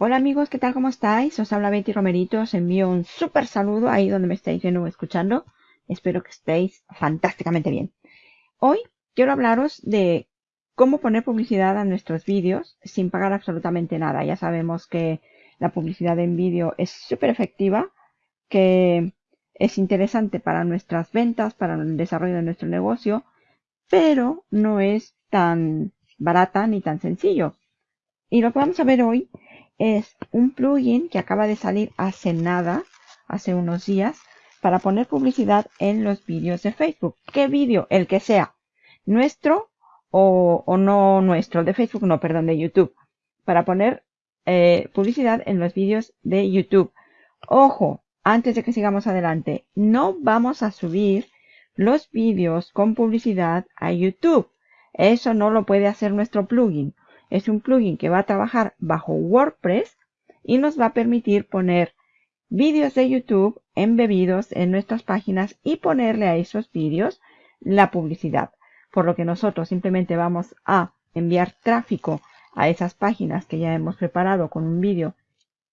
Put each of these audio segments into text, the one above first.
Hola amigos, ¿qué tal? ¿Cómo estáis? Os habla Betty Romerito, os envío un súper saludo ahí donde me estáis viendo o escuchando. Espero que estéis fantásticamente bien. Hoy quiero hablaros de cómo poner publicidad a nuestros vídeos sin pagar absolutamente nada. Ya sabemos que la publicidad en vídeo es súper efectiva, que es interesante para nuestras ventas, para el desarrollo de nuestro negocio, pero no es tan barata ni tan sencillo. Y lo que vamos a ver hoy es un plugin que acaba de salir hace nada, hace unos días, para poner publicidad en los vídeos de Facebook. ¿Qué vídeo? El que sea. Nuestro o, no nuestro, de Facebook, no, perdón, de YouTube. Para poner eh, publicidad en los vídeos de YouTube. Ojo, antes de que sigamos adelante, no vamos a subir los vídeos con publicidad a YouTube. Eso no lo puede hacer nuestro plugin. Es un plugin que va a trabajar bajo WordPress y nos va a permitir poner vídeos de YouTube embebidos en nuestras páginas y ponerle a esos vídeos la publicidad. Por lo que nosotros simplemente vamos a enviar tráfico a esas páginas que ya hemos preparado con un vídeo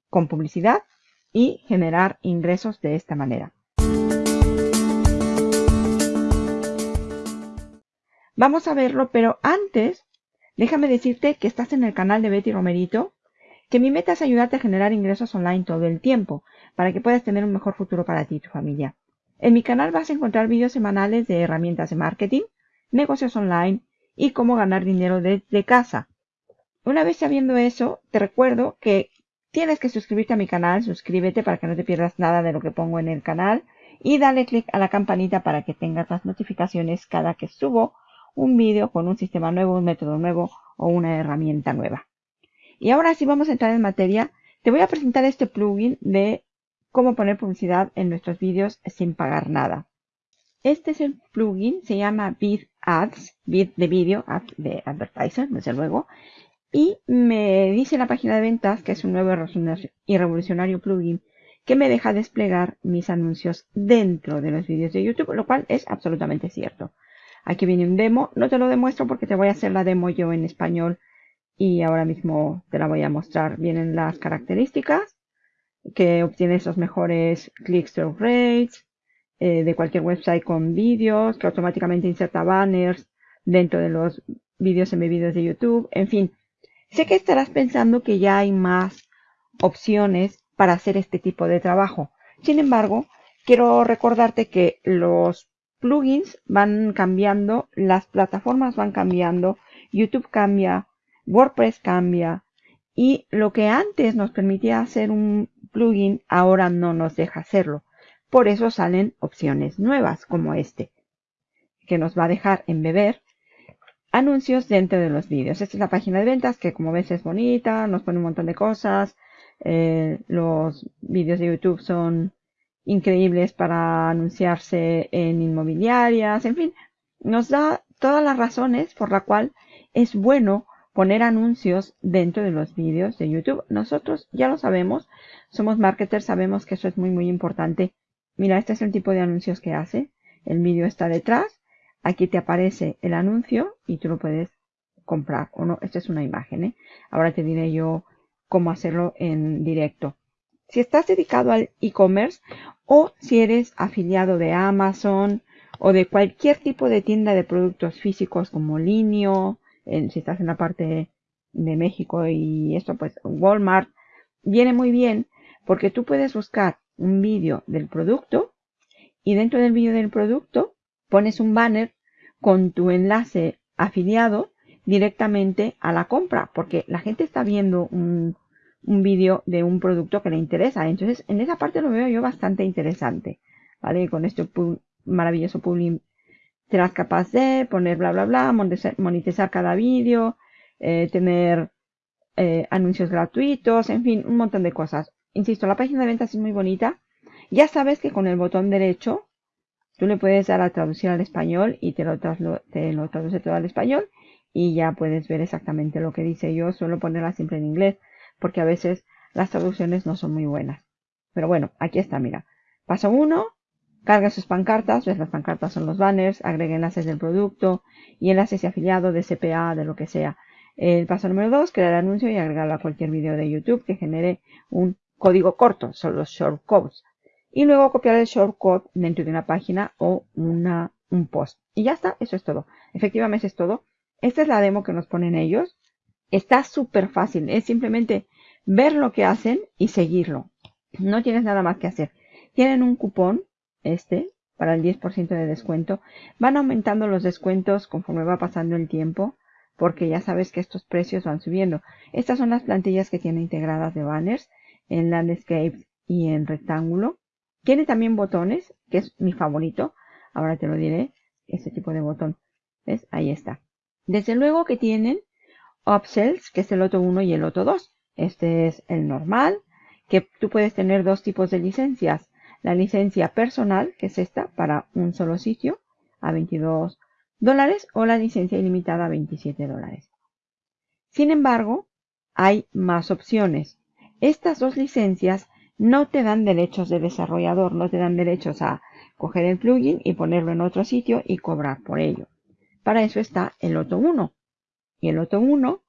con publicidad y generar ingresos de esta manera. Vamos a verlo, pero antes déjame decirte que estás en el canal de Betty Romerito, que mi meta es ayudarte a generar ingresos online todo el tiempo, para que puedas tener un mejor futuro para ti y tu familia. En mi canal vas a encontrar vídeos semanales de herramientas de marketing, negocios online y cómo ganar dinero desde casa. Una vez sabiendo eso, te recuerdo que tienes que suscribirte a mi canal, suscríbete para que no te pierdas nada de lo que pongo en el canal y dale click a la campanita para que tengas las notificaciones cada que subo un vídeo con un sistema nuevo, un método nuevo o una herramienta nueva. Y ahora sí vamos a entrar en materia. Te voy a presentar este plugin de cómo poner publicidad en nuestros vídeos sin pagar nada. Este es el plugin, se llama Vid Ads, Vid de vídeo, Ads de advertiser, desde luego. Y me dice la página de ventas que es un nuevo y revolucionario plugin que me deja desplegar mis anuncios dentro de los vídeos de YouTube, lo cual es absolutamente cierto. Aquí viene un demo. No te lo demuestro porque te voy a hacer la demo yo en español y ahora mismo te la voy a mostrar. Vienen las características que obtienes los mejores click-through rates eh, de cualquier website con vídeos, que automáticamente inserta banners dentro de los vídeos embebidos de YouTube. En fin, sé que estarás pensando que ya hay más opciones para hacer este tipo de trabajo. Sin embargo, quiero recordarte que los plugins van cambiando, las plataformas van cambiando, YouTube cambia, WordPress cambia y lo que antes nos permitía hacer un plugin ahora no nos deja hacerlo. Por eso salen opciones nuevas como este, que nos va a dejar embeber anuncios dentro de los vídeos. Esta es la página de ventas que como ves es bonita, nos pone un montón de cosas. Eh, los vídeos de YouTube son increíbles para anunciarse en inmobiliarias, en fin, nos da todas las razones por la cual es bueno poner anuncios dentro de los vídeos de YouTube. Nosotros ya lo sabemos, somos marketers, sabemos que eso es muy muy importante. Mira, este es el tipo de anuncios que hace. El vídeo está detrás. Aquí te aparece el anuncio y tú lo puedes comprar o no. Esta es una imagen. ¿eh? Ahora te diré yo cómo hacerlo en directo. Si estás dedicado al e-commerce o si eres afiliado de Amazon o de cualquier tipo de tienda de productos físicos como Linio, si estás en la parte de México y esto pues Walmart, viene muy bien porque tú puedes buscar un vídeo del producto y dentro del vídeo del producto pones un banner con tu enlace afiliado directamente a la compra porque la gente está viendo un, un vídeo de un producto que le interesa. Entonces, en esa parte lo veo yo bastante interesante. ¿Vale? Con este maravilloso public serás capaz de poner bla bla bla, monetizar cada vídeo, eh, tener eh, anuncios gratuitos, en fin, un montón de cosas. Insisto, la página de ventas es muy bonita. Ya sabes que con el botón derecho tú le puedes dar a traducir al español y te lo, te lo traduce todo al español y ya puedes ver exactamente lo que dice. Yo suelo ponerla siempre en inglés porque a veces las traducciones no son muy buenas. Pero bueno, aquí está, mira. Paso 1, carga sus pancartas, las pancartas son los banners, agrega enlaces del producto y enlaces de afiliado, de CPA, de lo que sea. El paso número 2, crear anuncio y agregarlo a cualquier video de YouTube que genere un código corto, son los shortcodes. Y luego copiar el shortcode dentro de una página o una, un post. Y ya está, eso es todo. Efectivamente es todo. Esta es la demo que nos ponen ellos. Está súper fácil, es simplemente ver lo que hacen y seguirlo. No tienes nada más que hacer. Tienen un cupón, este, para el 10% de descuento. Van aumentando los descuentos conforme va pasando el tiempo, porque ya sabes que estos precios van subiendo. Estas son las plantillas que tiene integradas de banners en landscape y en rectángulo. Tiene también botones, que es mi favorito. Ahora te lo diré, este tipo de botón. ¿Ves? Ahí está. Desde luego que tienen upsells, que es el Loto 1 y el Loto 2. Este es el normal, que tú puedes tener dos tipos de licencias. La licencia personal, que es esta, para un solo sitio, a 22 dólares, o la licencia ilimitada a 27 dólares. Sin embargo, hay más opciones. Estas dos licencias no te dan derechos de desarrollador, no te dan derechos a coger el plugin y ponerlo en otro sitio y cobrar por ello. Para eso está el Loto 1. Y el Loto 1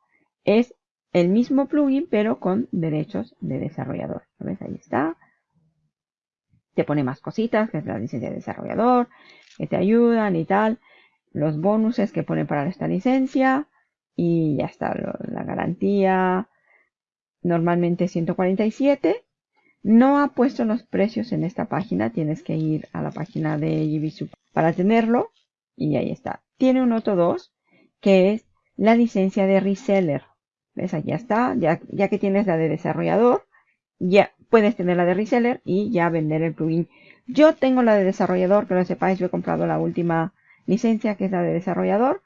es el mismo plugin, pero con derechos de desarrollador. ¿Ves? Ahí está. Te pone más cositas, que es la licencia de desarrollador, que te ayudan y tal. Los bonuses que pone para esta licencia. Y ya está, la garantía. Normalmente 147. No ha puesto los precios en esta página. Tienes que ir a la página de GBSUP para tenerlo. Y ahí está. Tiene un otro 2, que es la licencia de reseller. ¿Ves? Aquí está. Ya, ya que tienes la de desarrollador, ya puedes tener la de reseller y ya vender el plugin. Yo tengo la de desarrollador, que lo sepáis, yo he comprado la última licencia, que es la de desarrollador,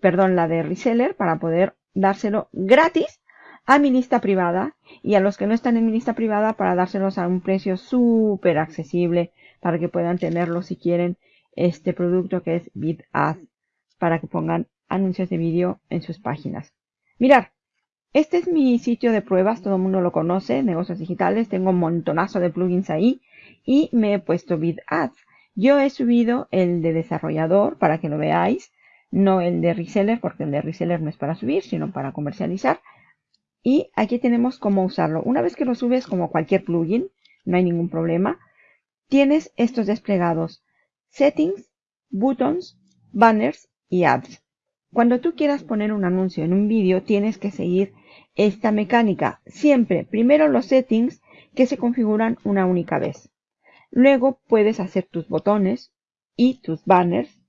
perdón, la de reseller, para poder dárselo gratis a mi lista privada y a los que no están en mi lista privada para dárselos a un precio súper accesible para que puedan tenerlo si quieren este producto que es BitAds para que pongan anuncios de vídeo en sus páginas. Mirar, este es mi sitio de pruebas, todo el mundo lo conoce, negocios digitales, tengo un montonazo de plugins ahí y me he puesto BitAds. Yo he subido el de desarrollador para que lo veáis, no el de reseller, porque el de reseller no es para subir, sino para comercializar. Y aquí tenemos cómo usarlo. Una vez que lo subes como cualquier plugin, no hay ningún problema, tienes estos desplegados. Settings, Buttons, Banners y Ads. Cuando tú quieras poner un anuncio en un vídeo, tienes que seguir esta mecánica. Siempre, primero los settings que se configuran una única vez. Luego puedes hacer tus botones y tus banners,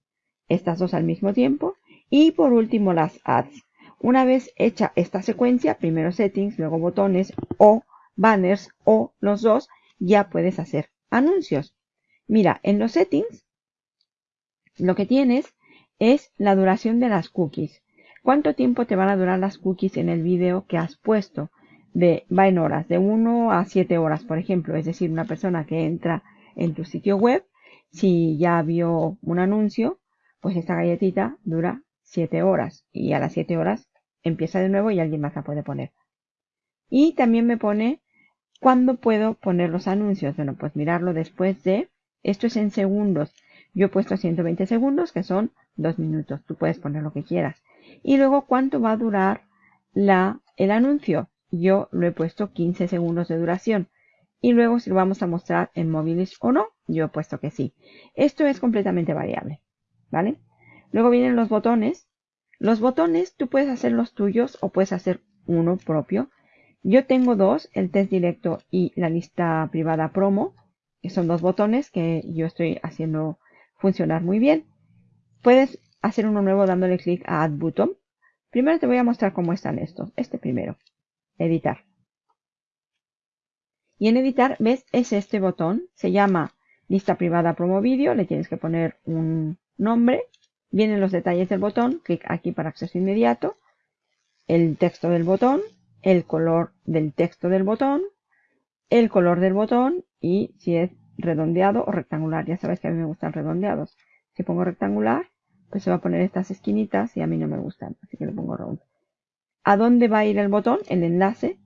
estas dos al mismo tiempo. Y por último las ads. Una vez hecha esta secuencia, primero settings, luego botones o banners o los dos, ya puedes hacer anuncios. Mira, en los settings lo que tienes es la duración de las cookies. ¿Cuánto tiempo te van a durar las cookies en el vídeo que has puesto? De, va en horas, de 1 a 7 horas, por ejemplo. Es decir, una persona que entra en tu sitio web, si ya vio un anuncio, pues esta galletita dura 7 horas. Y a las 7 horas empieza de nuevo y alguien más la puede poner. Y también me pone cuándo puedo poner los anuncios. Bueno, pues mirarlo después de, esto es en segundos. Yo he puesto 120 segundos, que son 2 minutos. Tú puedes poner lo que quieras. Y luego, ¿cuánto va a durar la, el anuncio? Yo lo he puesto 15 segundos de duración. Y luego, si lo vamos a mostrar en móviles o no, yo he puesto que sí. Esto es completamente variable. ¿Vale? Luego vienen los botones. Los botones, tú puedes hacer los tuyos o puedes hacer uno propio. Yo tengo dos, el test directo y la lista privada promo, que son dos botones que yo estoy haciendo funcionar muy bien. Puedes hacer uno nuevo dándole clic a Add Button. Primero te voy a mostrar cómo están estos. Este primero. Editar. Y en editar, ¿ves? Es este botón. Se llama lista privada promo video. Le tienes que poner un nombre. Vienen los detalles del botón. Clic aquí para acceso inmediato. El texto del botón. El color del texto del botón. El color del botón. Y si es redondeado o rectangular. Ya sabes que a mí me gustan redondeados. Si pongo rectangular, pues se va a poner estas esquinitas y a mí no me gustan. Así que le pongo round. ¿A dónde va a ir el botón? El enlace.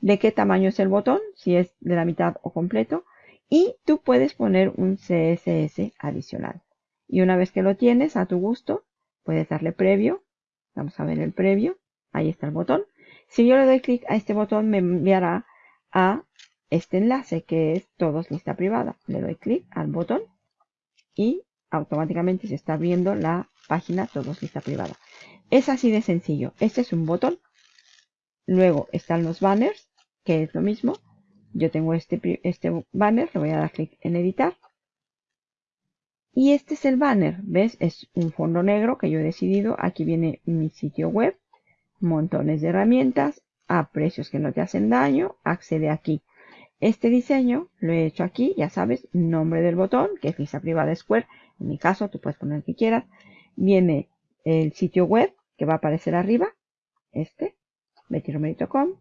¿De qué tamaño es el botón? Si es de la mitad o completo. Y tú puedes poner un CSS adicional. Y una vez que lo tienes a tu gusto, puedes darle previo. Vamos a ver el previo. Ahí está el botón. Si yo le doy clic a este botón, me enviará a este enlace que es todos lista privada. Le doy clic al botón y automáticamente se está viendo la página todos lista privada. Es así de sencillo. Este es un botón. Luego están los banners, que es lo mismo. Yo tengo este, este banner, le voy a dar clic en editar. Y este es el banner, ¿ves? Es un fondo negro que yo he decidido. Aquí viene mi sitio web, montones de herramientas, a precios que no te hacen daño, accede aquí. Este diseño lo he hecho aquí, ya sabes, nombre del botón, que es lista privada Square. En mi caso, tú puedes poner el que quieras. Viene el sitio web, que va a aparecer arriba, este, bettyromerito.com.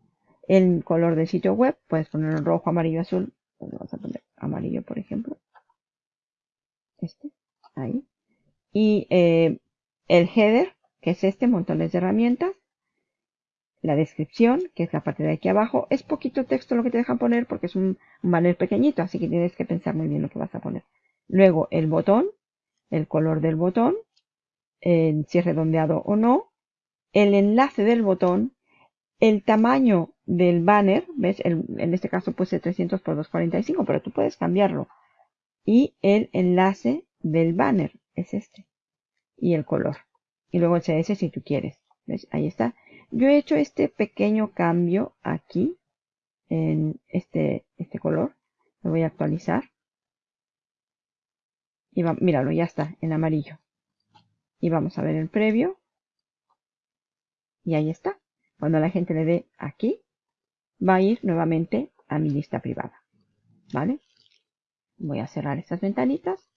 El color del sitio web, puedes poner rojo, amarillo, azul. Vamos a poner amarillo, por ejemplo este, ahí. Y eh, el header, que es este, montones de herramientas. La descripción, que es la parte de aquí abajo. Es poquito texto lo que te dejan poner porque es un, banner pequeñito, así que tienes que pensar muy bien lo que vas a poner. Luego el botón, el color del botón, si es redondeado o no, el enlace del botón, el tamaño del banner, ¿ves? en este caso puse 300 por 245, pero tú puedes cambiarlo y el enlace del banner es este y el color y luego el CS si tú quieres ¿Ves? ahí está yo he hecho este pequeño cambio aquí en este, este color. Lo voy a actualizar. Y va, míralo ya está en amarillo. Y vamos a ver el previo. Y ahí está. Cuando la gente le dé aquí va a ir nuevamente a mi lista privada. Vale Voy a cerrar estas ventanitas.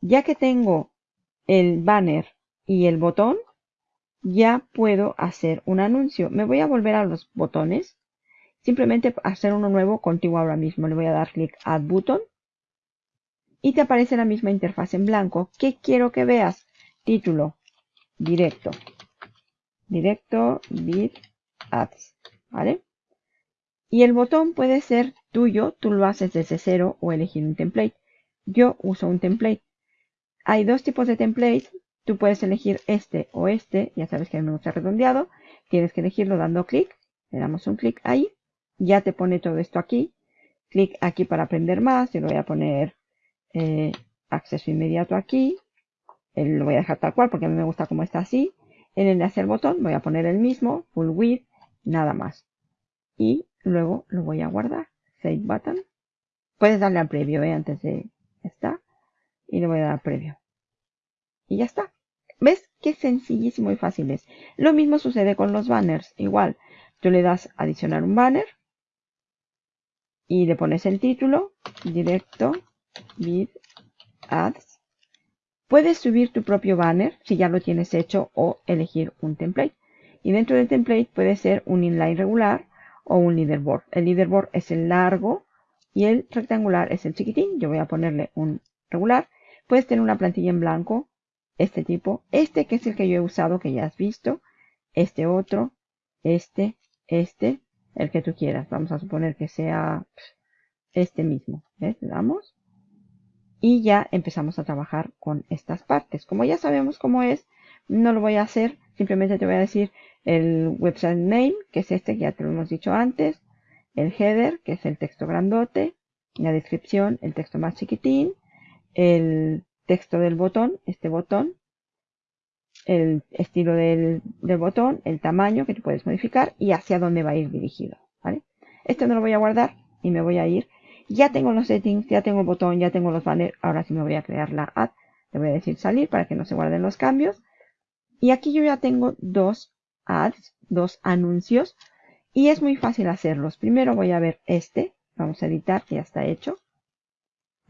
Ya que tengo el banner y el botón, ya puedo hacer un anuncio. Me voy a volver a los botones. Simplemente hacer uno nuevo contigo ahora mismo. Le voy a dar clic Add Button. Y te aparece la misma interfaz en blanco. ¿Qué quiero que veas? Título. Directo. Directo. Bit Ads. ¿Vale? Y el botón puede ser tuyo, tú lo haces desde cero o elegir un template. Yo uso un template. Hay dos tipos de templates. Tú puedes elegir este o este. Ya sabes que a me gusta redondeado. Tienes que elegirlo dando clic. Le damos un clic ahí. Ya te pone todo esto aquí. Clic aquí para aprender más. Yo le voy a poner eh, acceso inmediato aquí. lo voy a dejar tal cual porque a mí me gusta como está así. En el enlace al botón voy a poner el mismo. Full width. Nada más. Y Luego lo voy a guardar. Save button. Puedes darle al previo, ¿eh? Antes de esta. Y le voy a dar previo. Y ya está. ¿Ves qué sencillísimo y fácil es? Lo mismo sucede con los banners. Igual, tú le das adicionar un banner. Y le pones el título. Directo. With ads. Puedes subir tu propio banner si ya lo tienes hecho o elegir un template. Y dentro del template puede ser un inline regular o un leaderboard. El leaderboard es el largo y el rectangular es el chiquitín. Yo voy a ponerle un regular. Puedes tener una plantilla en blanco, este tipo, este que es el que yo he usado, que ya has visto, este otro, este, este, el que tú quieras. Vamos a suponer que sea este mismo. ¿Ves? Le damos. Y ya empezamos a trabajar con estas partes. Como ya sabemos cómo es, no lo voy a hacer. Simplemente te voy a decir el website name, que es este que ya te lo hemos dicho antes, el header, que es el texto grandote, la descripción, el texto más chiquitín, el texto del botón, este botón, el estilo del, botón, el tamaño que tú puedes modificar y hacia dónde va a ir dirigido. ¿vale? Esto no lo voy a guardar y me voy a ir. Ya tengo los settings, ya tengo el botón, ya tengo los banners. Ahora sí me voy a crear la ad. Le voy a decir salir para que no se guarden los cambios. Y aquí yo ya tengo dos ads, dos anuncios. Y es muy fácil hacerlos. Primero voy a ver este. Vamos a editar, ya está hecho.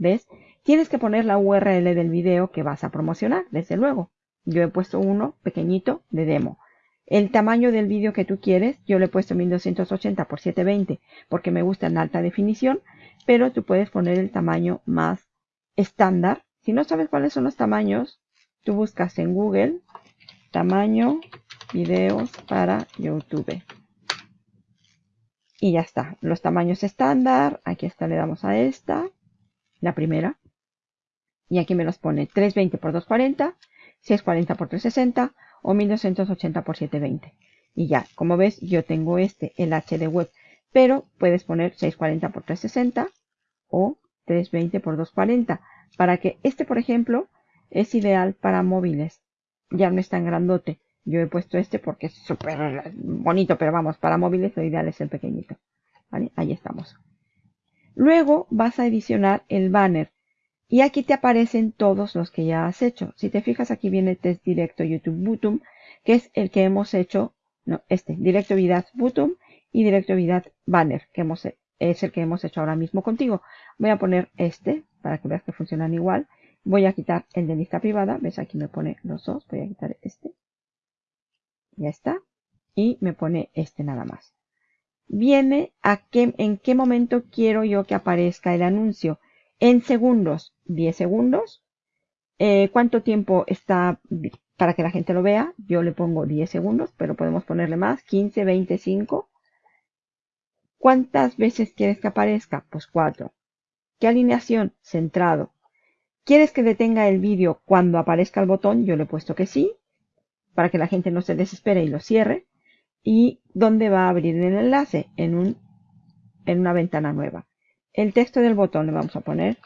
¿Ves? Tienes que poner la URL del video que vas a promocionar, desde luego. Yo he puesto uno pequeñito de demo. El tamaño del vídeo que tú quieres, yo le he puesto 1280 x 720 porque me gusta en alta definición, pero tú puedes poner el tamaño más estándar. Si no sabes cuáles son los tamaños, tú buscas en Google tamaño videos para YouTube. Y ya está. Los tamaños estándar. Aquí está, le damos a esta. La primera. Y aquí me los pone 320 x 240, 640 x 360 o 1280 x 720. Y ya, como ves, yo tengo este, el HD web. Pero puedes poner 640 x 360 o 320 x 240. Para que este, por ejemplo, es ideal para móviles. Ya no es tan grandote. Yo he puesto este porque es súper bonito, pero vamos, para móviles lo ideal es el pequeñito. Ahí estamos. Luego vas a edicionar el banner. Y aquí te aparecen todos los que ya has hecho. Si te fijas, aquí viene test directo YouTube Button, que es el que hemos hecho, no, este, directo Vidat Button y directo Vidat Banner, que hemos, es el que hemos hecho ahora mismo contigo. Voy a poner este, para que veas que funcionan igual. Voy a quitar el de lista privada. ¿Ves? Aquí me pone los dos. Voy a quitar este. Ya está. Y me pone este nada más. Viene a qué, en qué momento quiero yo que aparezca el anuncio. En segundos, 10 segundos. Eh, ¿Cuánto tiempo está para que la gente lo vea? Yo le pongo 10 segundos, pero podemos ponerle más, 15, 25. ¿Cuántas veces quieres que aparezca? Pues 4. ¿Qué alineación? Centrado. ¿Quieres que detenga el vídeo cuando aparezca el botón? Yo le he puesto que sí, para que la gente no se desespere y lo cierre. ¿Y dónde va a abrir el enlace? En, un, en una ventana nueva. El texto del botón le vamos a poner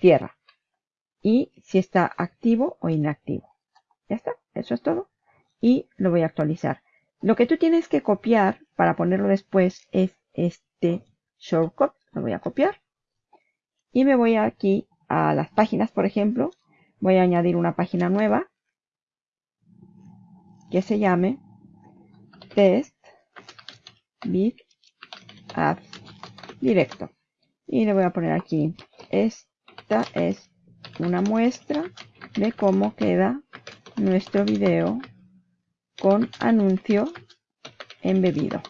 tierra. Y si está activo o inactivo. Ya está, eso es todo. Y lo voy a actualizar. Lo que tú tienes que copiar para ponerlo después es este shortcut. Lo voy a copiar. Y me voy aquí a las páginas, por ejemplo. Voy a añadir una página nueva que se llame test bit ads directo. Y le voy a poner aquí, esta es una muestra de cómo queda nuestro video con anuncio embebido.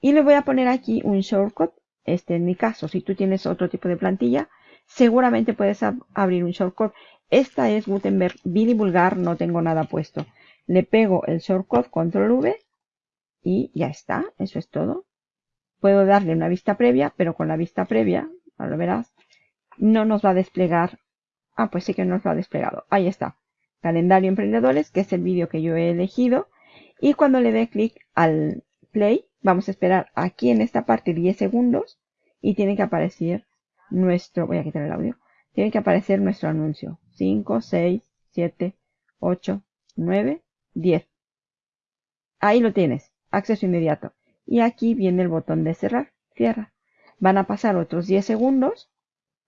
Y le voy a poner aquí un shortcut este en mi caso. Si tú tienes otro tipo de plantilla, seguramente puedes abrir un shortcut. Esta es Gutenberg Billy Vulgar, no tengo nada puesto. Le pego el shortcut Control V y ya está, eso es todo. Puedo darle una vista previa, pero con la vista previa, ahora lo verás, no nos va a desplegar. Ah, pues sí que nos lo ha desplegado. Ahí está. Calendario Emprendedores, que es el vídeo que yo he elegido. Y cuando le dé clic al play, Vamos a esperar aquí en esta parte 10 segundos y tiene que aparecer nuestro, voy a quitar el audio, tiene que aparecer nuestro anuncio. 5, 6, 7, 8, 9, 10. Ahí lo tienes, acceso inmediato. Y aquí viene el botón de cerrar, cierra. Van a pasar otros 10 segundos,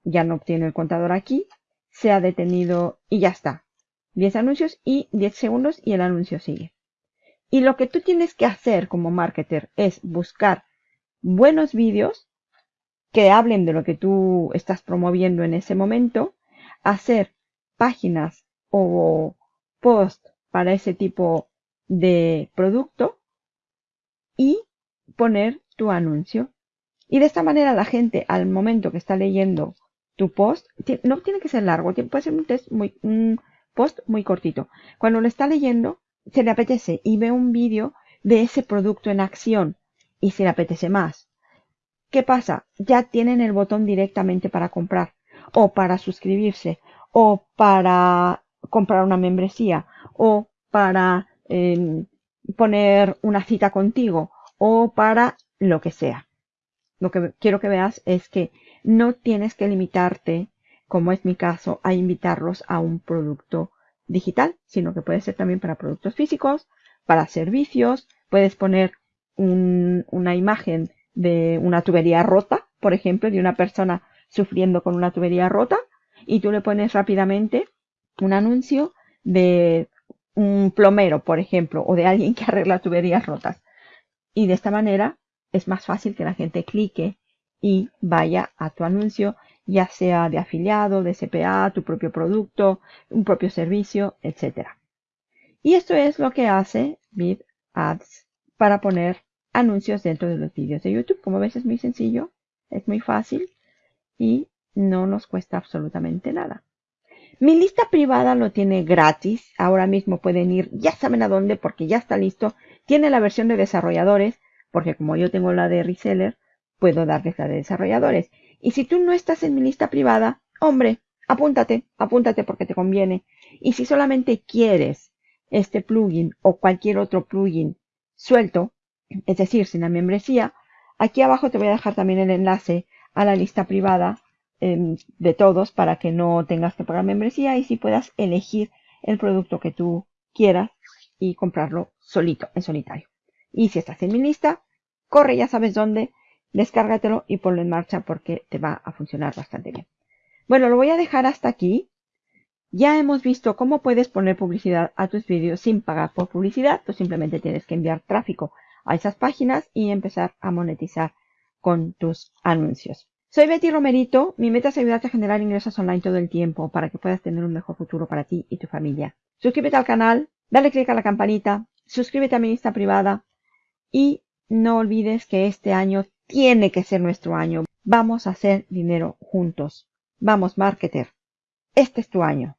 ya no obtiene el contador aquí, se ha detenido y ya está. 10 anuncios y 10 segundos y el anuncio sigue. Y lo que tú tienes que hacer como marketer es buscar buenos vídeos que hablen de lo que tú estás promoviendo en ese momento, hacer páginas o post para ese tipo de producto y poner tu anuncio. Y de esta manera la gente al momento que está leyendo tu post, no tiene que ser largo, puede ser un, muy, un post muy cortito. Cuando lo está leyendo, se le apetece y ve un vídeo de ese producto en acción y se le apetece más. ¿Qué pasa? Ya tienen el botón directamente para comprar o para suscribirse o para comprar una membresía o para em, poner una cita contigo o para lo que sea. Lo que quiero que veas es que no tienes que limitarte, como es mi caso, a invitarlos a un producto digital, sino que puede ser también para productos físicos, para servicios, puedes poner una imagen de una tubería rota, por ejemplo, de una persona sufriendo con una tubería rota, y tú le pones rápidamente un anuncio de un plomero, por ejemplo, o de alguien que arregla tuberías rotas. Y de esta manera es más fácil que la gente clique y vaya a tu anuncio ya sea de afiliado, de CPA, tu propio producto, un propio servicio, etc. Y esto es lo que hace Bid Ads para poner anuncios dentro de los vídeos de YouTube. Como ves es muy sencillo, es muy fácil y no nos cuesta absolutamente nada. Mi lista privada lo tiene gratis. Ahora mismo pueden ir, ya saben a dónde porque ya está listo. Tiene la versión de desarrolladores, porque como yo tengo la de reseller, puedo darles la de desarrolladores. Y si tú no estás en mi lista privada, hombre, apúntate, apúntate porque te conviene. Y si solamente quieres este plugin o cualquier otro plugin suelto, es decir, sin la membresía, aquí abajo te voy a dejar también el enlace a la lista privada de todos para que no tengas que pagar membresía y si puedas elegir el producto que tú quieras y comprarlo solito, en solitario. Y si estás en mi lista, corre, ya sabes dónde, descárgatelo y ponlo en marcha porque te va a funcionar bastante bien. Bueno, lo voy a dejar hasta aquí. Ya hemos visto cómo puedes poner publicidad a tus vídeos sin pagar por publicidad. Tú simplemente tienes que enviar tráfico a esas páginas y empezar a monetizar con tus anuncios. Soy Betty Romerito. Mi meta es ayudarte a generar ingresos online todo el tiempo para que puedas tener un mejor futuro para ti y tu familia. Suscríbete al canal, dale click a la campanita, suscríbete a mi lista privada y no olvides que este año tiene que ser nuestro año. Vamos a hacer dinero juntos. Vamos, marketer. Este es tu año.